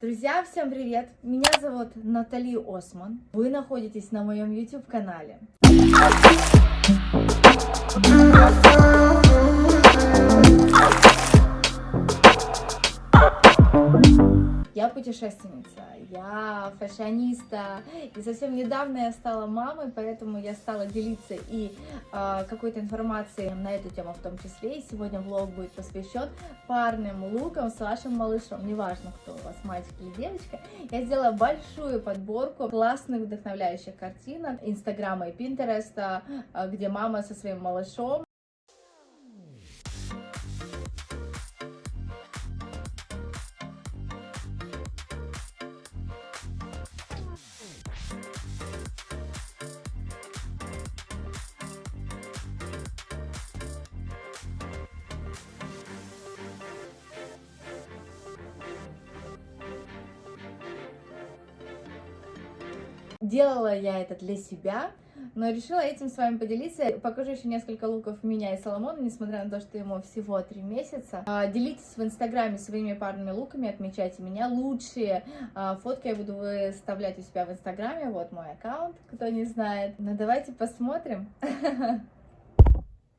Друзья, всем привет! Меня зовут Натали Осман. Вы находитесь на моем YouTube Я путешественница, я фashioниста, и совсем недавно я стала мамой, поэтому я стала делиться и э, какой-то информацией на эту тему в том числе. И сегодня влог будет посвящен парным лукам с вашим малышом, неважно, кто у вас, мальчик или девочка. Я сделала большую подборку классных вдохновляющих картинок Инстаграма и Пинтереста, э, где мама со своим малышом Делала я это для себя, но решила этим с вами поделиться. Покажу еще несколько луков меня и Соломона, несмотря на то, что ему всего три месяца. А, делитесь в инстаграме своими парными луками, отмечайте меня. Лучшие а, фотки я буду выставлять у себя в инстаграме. Вот мой аккаунт, кто не знает. Ну давайте посмотрим.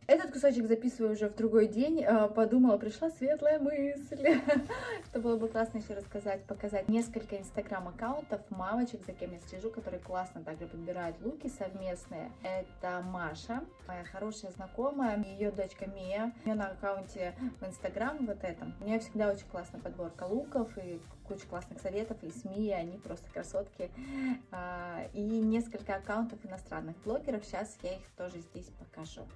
Этот кусочек записываю уже в другой день. А, подумала, пришла светлая мысль, что было бы классно еще рассказать, показать несколько инстаграм-аккаунтов мамочек, за кем я слежу, которые классно также подбирают луки совместные. Это Маша, моя хорошая знакомая, ее дочка Мия. У нее на аккаунте в инстаграм вот этом. У нее всегда очень классная подборка луков и куча классных советов, и СМИ, они просто красотки. А, и несколько аккаунтов иностранных блогеров, сейчас я их тоже здесь покажу.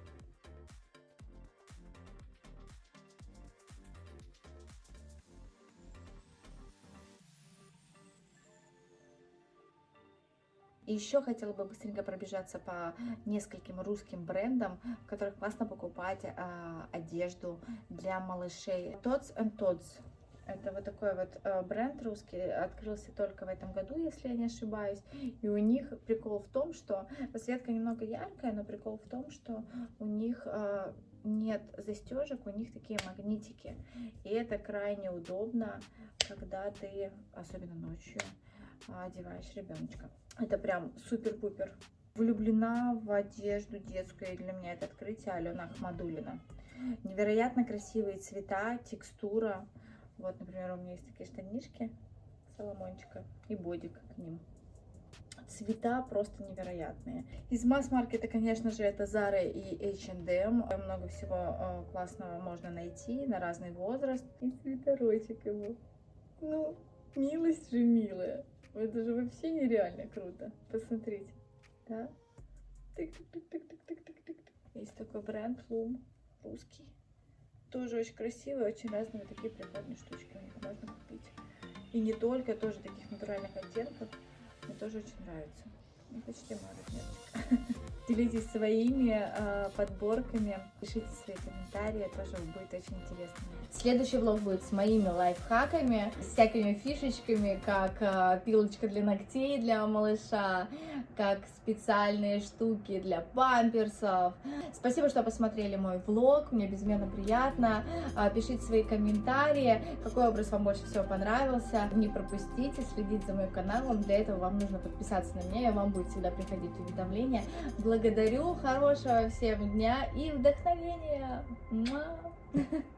И еще хотела бы быстренько пробежаться по нескольким русским брендам, в которых классно покупать а, одежду для малышей. Tots and Tots. Это вот такой вот э, бренд русский, открылся только в этом году, если я не ошибаюсь. И у них прикол в том, что расцветка немного яркая, но прикол в том, что у них э, нет застежек, у них такие магнитики. И это крайне удобно, когда ты, особенно ночью, одеваешь ребеночка. Это прям супер-пупер. Влюблена в одежду детскую, для меня это открытие Алена Ахмадулина. Невероятно красивые цвета, текстура. Вот, например, у меня есть такие штанишки Соломончика и бодик к ним. Цвета просто невероятные. Из масс-маркета, конечно же, это Zara и H&M. Много всего э, классного можно найти на разный возраст. И цветорочек его. Ну, милость же милая. Это же вообще нереально круто. Посмотрите. Да? Тык-тык-тык-тык-тык-тык-тык. Есть такой бренд Loom, русский. Тоже очень красивый, очень разные такие прикольные штучки можно купить. И не только, тоже таких натуральных оттенков. Мне тоже очень нравится. Ну, почти размерчик. Делитесь своими э, подборками, пишите свои комментарии, тоже будет очень интересно. Следующий влог будет с моими лайфхаками, с всякими фишечками, как э, пилочка для ногтей для малыша, как специальные штуки для памперсов. Спасибо, что посмотрели мой влог, мне безумно приятно. Э, пишите свои комментарии, какой образ вам больше всего понравился. Не пропустите, следите за моим каналом, для этого вам нужно подписаться на меня, и вам будет всегда приходить уведомления благодарю, хорошего всем дня и вдохновения.